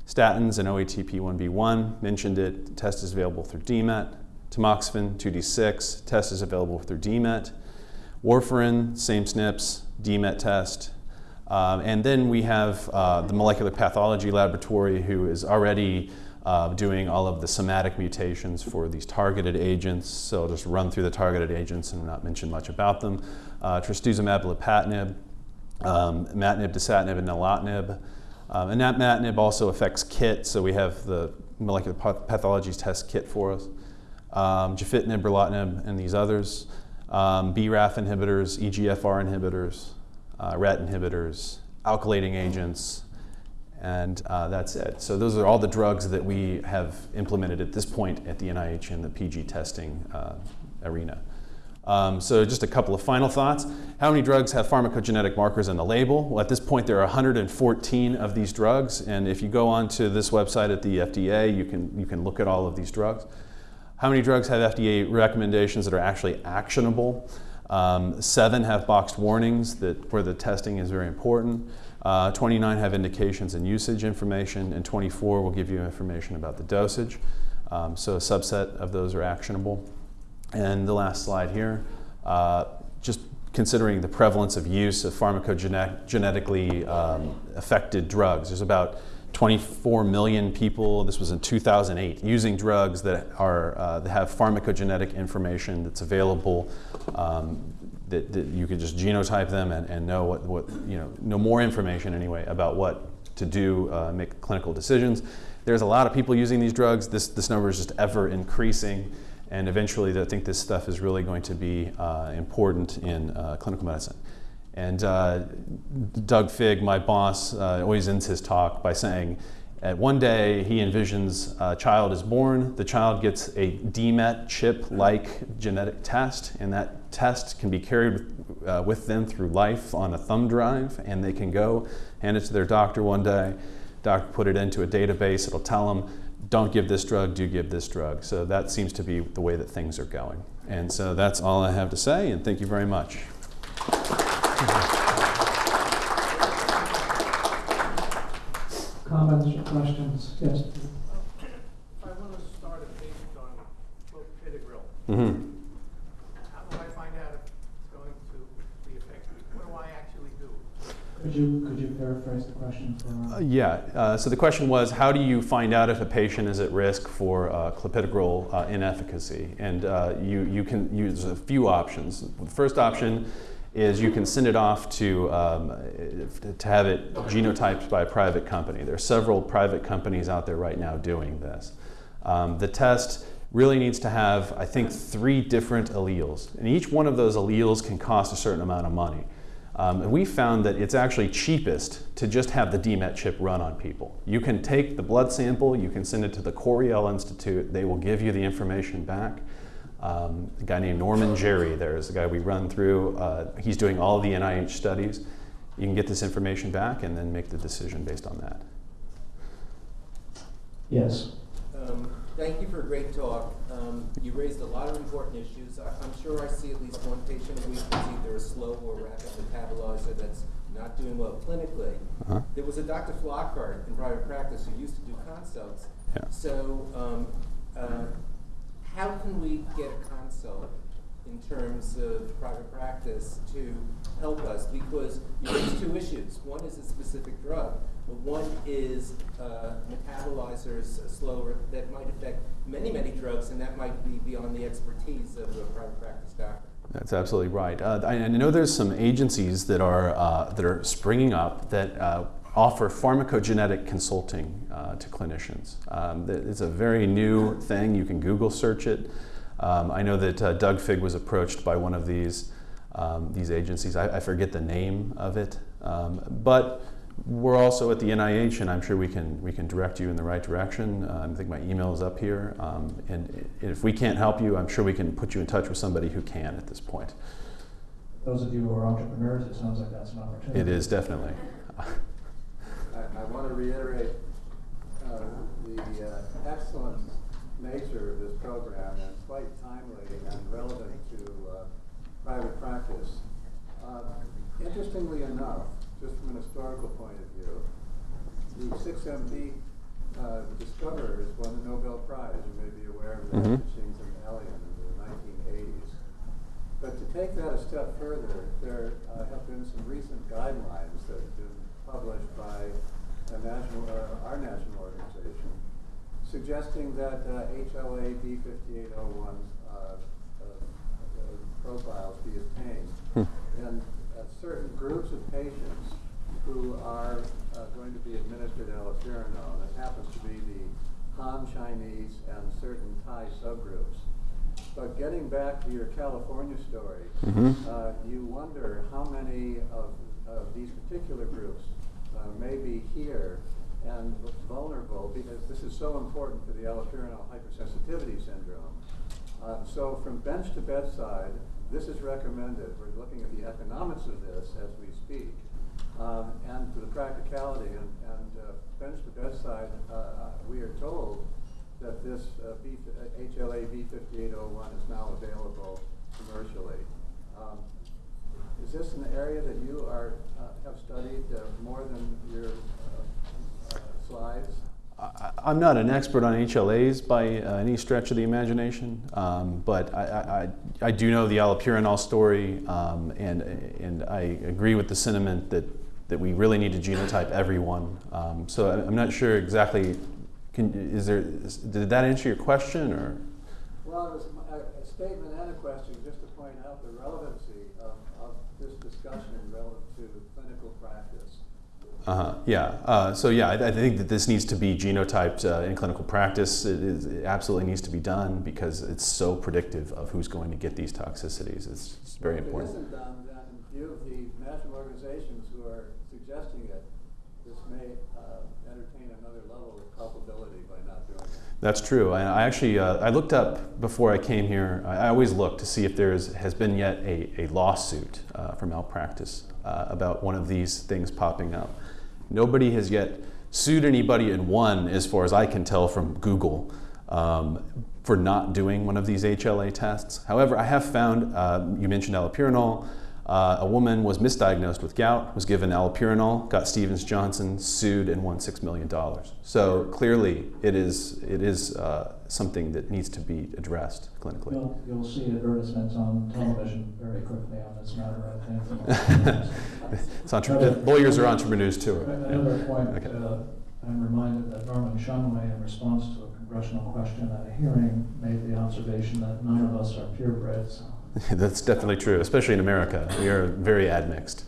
Speaker 1: Statins and OATP1B1, mentioned it, the test is available through DMET. Tamoxifen 2D6, test is available through DMET. Warfarin, same SNPs, DMET test. Um, and then we have uh, the molecular pathology laboratory who is already uh, doing all of the somatic mutations for these targeted agents. So I'll just run through the targeted agents and not mention much about them. Uh, trastuzumab lapatinib, um, imatinib, dasatinib, and nilotinib. Um, and that imatinib also affects KIT, so we have the molecular pathology test kit for us. Um, gefitinib, and these others. Um, BRAF inhibitors, EGFR inhibitors, uh, RET inhibitors, alkylating agents, and uh, that's it. So those are all the drugs that we have implemented at this point at the NIH in the PG testing uh, arena. Um, so just a couple of final thoughts. How many drugs have pharmacogenetic markers in the label? Well, at this point, there are 114 of these drugs, and if you go onto this website at the FDA, you can, you can look at all of these drugs. How many drugs have FDA recommendations that are actually actionable? Um, seven have boxed warnings that, where the testing is very important. Uh, 29 have indications and usage information, and 24 will give you information about the dosage. Um, so a subset of those are actionable. And the last slide here, uh, just considering the prevalence of use of pharmacogenetically um, affected drugs. There's about 24 million people, this was in 2008, using drugs that, are, uh, that have pharmacogenetic information that's available, um, that, that, you could just genotype them and, and know what, what, you know, know more information anyway about what to do, uh, make clinical decisions. There's a lot of people using these drugs. This, this number is just ever increasing. And eventually, I think this stuff is really going to be uh, important in uh, clinical medicine. And uh, Doug Fig, my boss, uh, always ends his talk by saying, at one day he envisions a child is born, the child gets a DMET chip-like genetic test, and that test can be carried uh, with them through life on a thumb drive, and they can go hand it to their doctor one day. Doctor put it into a database, it'll tell them, don't give this drug, do give this drug. So that seems to be the way that things are going. And so that's all I have to say, and thank you very much.
Speaker 2: Comments or questions? Yes.
Speaker 3: I want to start a patient on clopidogrel,
Speaker 1: Mm-hmm.
Speaker 3: how do I find out if it's going to be effective? What do I actually do?
Speaker 2: Could you, could you paraphrase the question for?
Speaker 1: Uh, yeah, uh, so the question was how do you find out if a patient is at risk for uh, clopidogrel uh, inefficacy? And uh, you, you can use a few options. The first option is you can send it off to, um, to have it genotyped by a private company. There are several private companies out there right now doing this. Um, the test really needs to have, I think, three different alleles. And each one of those alleles can cost a certain amount of money. Um, and we found that it's actually cheapest to just have the DMET chip run on people. You can take the blood sample, you can send it to the Coriell Institute, they will give you the information back. Um, a guy named Norman Jerry, there's a guy we run through. Uh, he's doing all the NIH studies. You can get this information back and then make the decision based on that.
Speaker 2: Yes.
Speaker 4: Um, thank you for a great talk. Um, you raised a lot of important issues. I, am sure I see at least one patient a week who's either a slow or rapid metabolizer that's not doing well clinically.
Speaker 1: Uh-huh.
Speaker 4: There was a Dr. Flockhart in private practice who used to do consults.
Speaker 1: Yeah.
Speaker 4: So, um, uh, how can we get a consult in terms of private practice to help us? Because you raise two issues. One is a specific drug, but one is uh, metabolizers slower that might affect many, many drugs, and that might be beyond the expertise of a private practice doctor.
Speaker 1: That's absolutely right. Uh, I, I know there's some agencies that are uh, that are springing up that uh, offer pharmacogenetic consulting uh, to clinicians. Um, it's a very new thing. You can Google search it. Um, I know that uh, Doug Fig was approached by one of these um, these agencies. I, I forget the name of it, um, but we're also at the NIH, and I'm sure we can we can direct you in the right direction. Um, I think my email is up here, um, and if we can't help you, I'm sure we can put you in touch with somebody who can at this point.
Speaker 2: Those of you who are entrepreneurs, it sounds like that's an opportunity.
Speaker 1: It is definitely.
Speaker 5: I, I want to reiterate uh, the uh, excellent nature of this program and quite timely and relevant to uh, private practice. Uh, Interestingly enough, just from an historical point of view, the 6MD uh, discoverers won the Nobel Prize. You may be aware of that,
Speaker 1: Mhm.
Speaker 5: Machines and Alien in the 1980s. But to take that a step further, there uh, have been some recent guidelines that have been published by a national, uh, our national organization, suggesting that uh, HLA B5801 uh, uh, uh, profiles be obtained. And uh, certain groups of patients who are uh, going to be administered allopurinol, that happens to be the Han Chinese and certain Thai subgroups. But getting back to your California story,
Speaker 1: Mhm.
Speaker 5: uh, you wonder how many of, of these particular groups uh, may be here and vulnerable because this is so important for the allopurinol hypersensitivity syndrome. Uh, so from bench to bedside, this is recommended. We're looking at the economics of this as we speak. Um, and to the practicality and, and uh, bench to bedside, uh, uh, we are told that this HLA B5801 is now available commercially. Um, is this an area that you are, uh, have studied uh, more than your uh, uh, slides?
Speaker 1: I, I'm not an expert on HLAs by uh, any stretch of the imagination, um, but I, I, I- I do know the allopurinol story, um, and, and I agree with the sentiment that, that we really need to genotype everyone. Um, so I- I'm not sure exactly, can, is there, is- did that answer your question, or?
Speaker 5: Well, it was a, statement and a question, just to point out the relevancy this discussion relative to clinical practice.
Speaker 1: Uh-huh, yeah. Uh, so yeah, I, I think that this needs to be genotyped uh, in clinical practice. It, is, it absolutely needs to be done because it's so predictive of who's going to get these toxicities. It's, it's very
Speaker 5: If
Speaker 1: important.
Speaker 5: it isn't done, then in view of the national organizations who are suggesting it, this may uh, entertain another level of culpability by not doing it.
Speaker 1: That's true. I, I actually uh, I looked up before I came here. I, I always look to see if there is, has been yet a, a lawsuit uh, for malpractice uh, about one of these things popping up. Nobody has yet sued anybody and won, as far as I can tell from Google, um, for not doing one of these HLA tests. However, I have found uh, you mentioned allopurinol. Uh, a woman was misdiagnosed with gout, was given allopurinol, got Stevens Johnson, sued, and won $6 million. So clearly, it is, it is uh, something that needs to be addressed clinically.
Speaker 2: You'll, you'll see advertisements on television very quickly on this matter, I think.
Speaker 1: It's entre- lawyers are entrepreneurs too.
Speaker 2: Another point,
Speaker 1: Okay.
Speaker 2: uh, I'm reminded that Norman Shumway, in response to a congressional question at a hearing, made the observation that none of us are purebred, so.
Speaker 1: That's definitely true, especially in America. We are very admixed.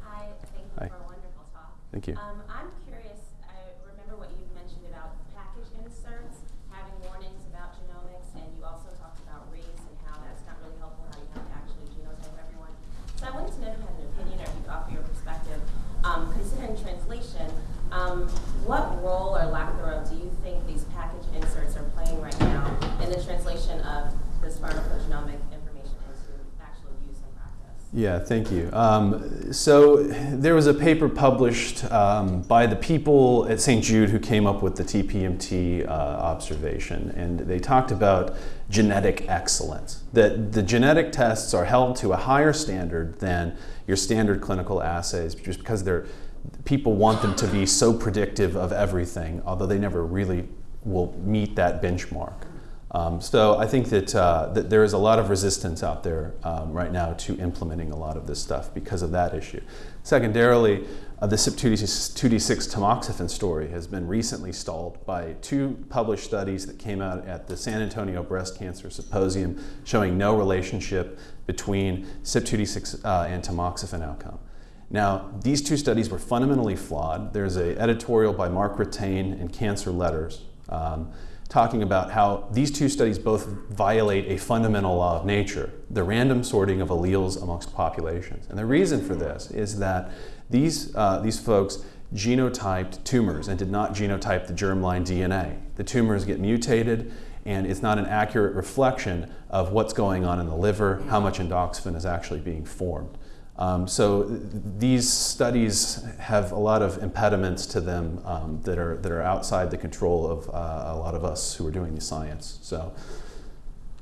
Speaker 6: Hi, thank you
Speaker 1: Hi.
Speaker 6: for a wonderful talk.
Speaker 1: Thank you.
Speaker 6: Um, I'm curious, I remember what you mentioned about package inserts having warnings about genomics, and you also talked about race and how that's not really helpful, how you have to actually genotype everyone. So I wanted to know if you had an opinion or if you could offer your perspective. Um, considering translation, um, what role or lack thereof do you think these package inserts are playing right now in the translation of this pharmacogenomic information into actual use in practice?
Speaker 1: Yeah, thank you. Um, so there was a paper published um, by the people at St. Jude who came up with the TPMT uh, observation, and they talked about genetic excellence. That the genetic tests are held to a higher standard than your standard clinical assays just because they're people want them to be so predictive of everything, although they never really will meet that benchmark. Um, so I think that, uh, that there is a lot of resistance out there um, right now to implementing a lot of this stuff because of that issue. Secondarily, uh, the CYP2D6 tamoxifen story has been recently stalled by two published studies that came out at the San Antonio Breast Cancer Symposium showing no relationship between CYP2D6 uh, and tamoxifen outcome. Now, these two studies were fundamentally flawed. There's an editorial by Mark Rattain in Cancer Letters um, talking about how these two studies both violate a fundamental law of nature, the random sorting of alleles amongst populations. And the reason for this is that these, uh, these folks genotyped tumors and did not genotype the germline DNA. The tumors get mutated and it's not an accurate reflection of what's going on in the liver, how much endoxifen is actually being formed. Um, so th these studies have a lot of impediments to them um, that, are, that are outside the control of uh, a lot of us who are doing the science. So,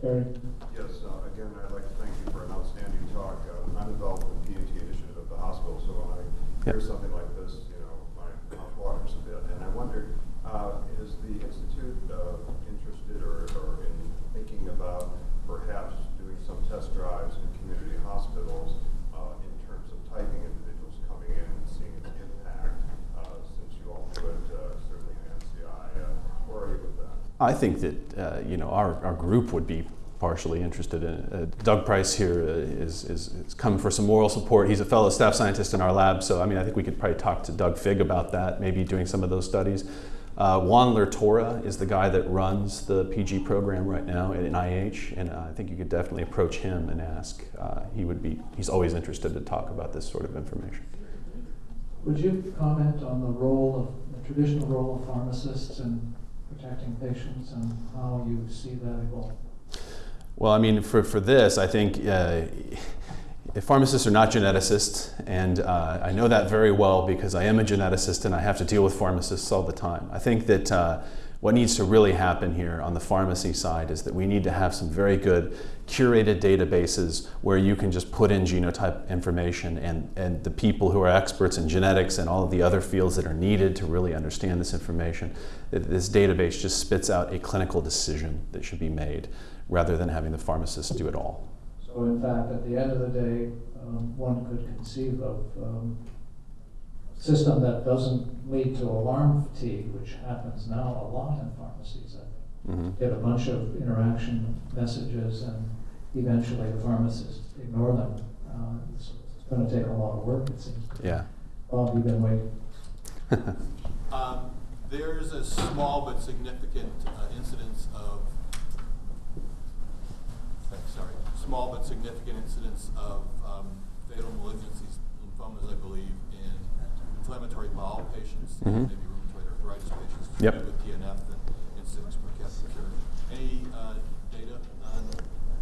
Speaker 2: Barry?
Speaker 7: Yes, uh, again, I'd like to thank you for an outstanding talk. Uh, I'm involved in the PAT initiative at the hospital, so when I hear
Speaker 1: Yep.
Speaker 7: something like this, you know, my mouth waters a bit. And I wondered, uh, is the Institute uh, interested or, or in thinking about perhaps doing some test drives in community hospitals uh, in terms of typing individuals coming in and seeing its impact, uh, since you all do it uh, certainly in NCI? Uh, where are you with that?
Speaker 1: I think that uh, you know our, our group would be partially interested in. Uh, Doug Price here uh, is, is, is come for some moral support. He's a fellow staff scientist in our lab, so I mean I think we could probably talk to Doug Fig about that, maybe doing some of those studies. Uh, Juan Lertora is the guy that runs the PG program right now at NIH, and I think you could definitely approach him and ask. Uh, he would be he's always interested to talk about this sort of information.
Speaker 2: Would you comment on the role of, the traditional role of pharmacists in protecting patients and how you see that evolve?
Speaker 1: Well, I mean, for, for this, I think uh, pharmacists are not geneticists, and uh, I know that very well because I am a geneticist and I have to deal with pharmacists all the time. I think that uh, what needs to really happen here on the pharmacy side is that we need to have some very good curated databases where you can just put in genotype information and, and the people who are experts in genetics and all of the other fields that are needed to really understand this information, that this database just spits out a clinical decision that should be made rather than having the pharmacist do it all.
Speaker 2: So in fact, at the end of the day, um, one could conceive of um, system that doesn't lead to alarm fatigue, which happens now a lot in pharmacies. I
Speaker 1: Mhm.
Speaker 2: Get a bunch of interaction messages and eventually the pharmacist ignore them. Uh, It's it's going to take a lot of work, it seems.
Speaker 1: Yeah.
Speaker 2: Bob, you've been waiting.
Speaker 8: Um, There's a small but significant uh, incidence of, sorry, small but significant incidence of um, fatal malignancies, lymphomas, I believe, in inflammatory bowel patients,
Speaker 1: Mhm.
Speaker 8: maybe rheumatoid arthritis patients.
Speaker 1: Yep.
Speaker 8: With TNF and incidence per capita cure. Any uh, data on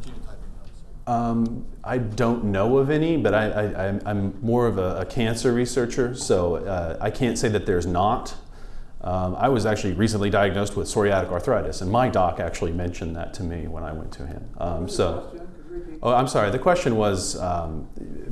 Speaker 8: genotyping?
Speaker 1: Um, I don't know of any, but I, I, I'm, I'm more of a, a cancer researcher, so uh, I can't say that there's not. Um, I was actually recently diagnosed with psoriatic arthritis, and my doc actually mentioned that to me when I went to him. Um, so.
Speaker 5: Question, could you repeat?
Speaker 1: Oh, I'm sorry. The question was um,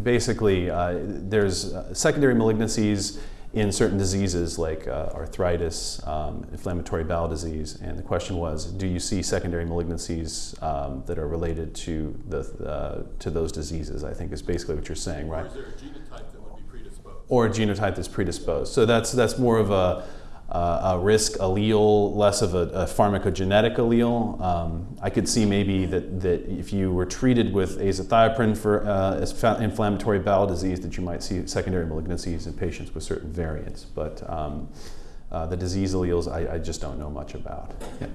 Speaker 1: basically uh, there's uh, secondary malignancies in certain diseases like uh, arthritis, um, inflammatory bowel disease, and the question was, do you see secondary malignancies um, that are related to the uh, to those diseases? I think is basically what you're saying, right?
Speaker 8: Or is there a genotype that would be predisposed?
Speaker 1: or a genotype that's predisposed. So that's that's more of a, a risk allele, less of a, a pharmacogenetic allele. Um, I could see maybe that, that if you were treated with azathioprine for uh, inflammatory bowel disease, that you might see secondary malignancies in patients with certain variants. But um, uh, the disease alleles, I, I just don't know much about. Yeah.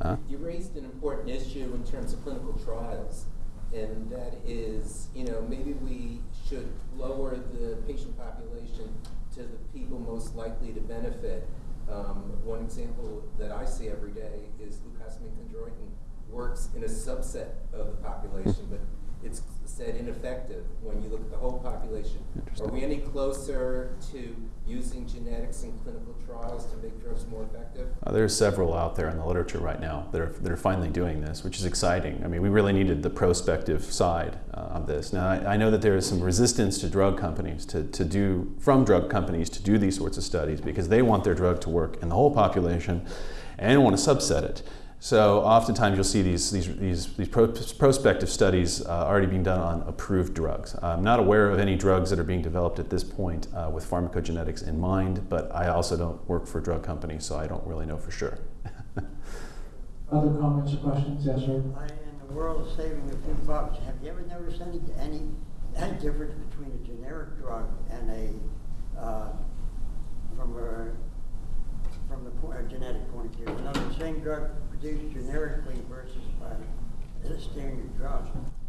Speaker 1: Uh,
Speaker 4: You raised an important issue in terms of clinical trials, and that is, you know, maybe we should lower the patient population to the people most likely to benefit. Um, one example that I see every day is glucosamine chondroitin works in a subset of the population, but it's said ineffective when you look at the whole population. Are we any closer to using genetics in clinical trials to make drugs more effective?
Speaker 1: Uh, there's several out there in the literature right now that are, that are finally doing this, which is exciting. I mean, we really needed the prospective side uh, of this. Now, I, I know that there is some resistance to drug companies to, to do, from drug companies to do these sorts of studies because they want their drug to work in the whole population and want to subset it. So oftentimes you'll see these, these, these, these pro- prospective studies uh, already being done on approved drugs. I'm not aware of any drugs that are being developed at this point uh, with pharmacogenetics in mind, but I also don't work for drug companies, so I don't really know for sure.
Speaker 2: Other comments or questions? Yes, sir?
Speaker 9: I- In the world of saving a few bucks, have you ever noticed any, any, any difference between a generic drug and a, uh, from a, from the po- a genetic point of view? You know, same drug produced generically versus by standard.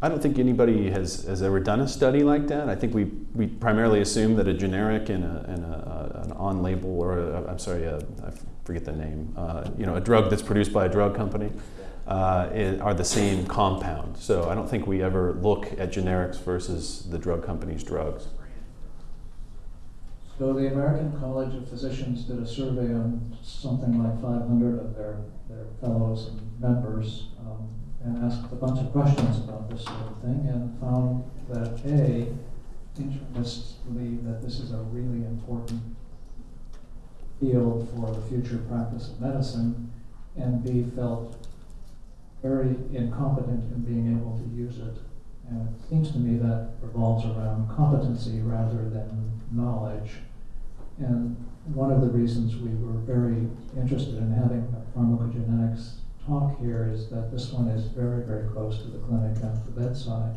Speaker 1: I don't think anybody has, has ever done a study like that. I think we, we primarily assume that a generic and, a, and a, an on-label, or I'm sorry, a, I forget the name, uh, you know, a drug that's produced by a drug company uh, are the same compound. So I don't think we ever look at generics versus the drug company's drugs.
Speaker 2: So the American College of Physicians did a survey on something like 500 of their, their fellows and members um, and asked a bunch of questions about this sort of thing and found that A, internists believe that this is a really important field for the future practice of medicine, and B, felt very incompetent in being able to use it. And it seems to me that revolves around competency rather than knowledge. And one of the reasons we were very interested in having a pharmacogenetics talk here is that this one is very, very close to the clinic and the bedside.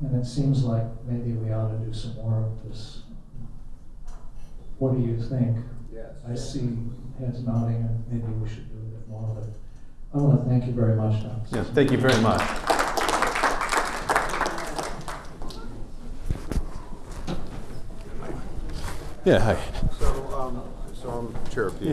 Speaker 2: And it seems like maybe we ought to do some more of this. What do you think?
Speaker 4: Yes.
Speaker 2: I see heads nodding, and maybe we should do a bit more of it. I want to thank you very much, Dr.
Speaker 1: Yeah, thank you very much. Yeah, hi.
Speaker 7: So, um, so I'm Chair the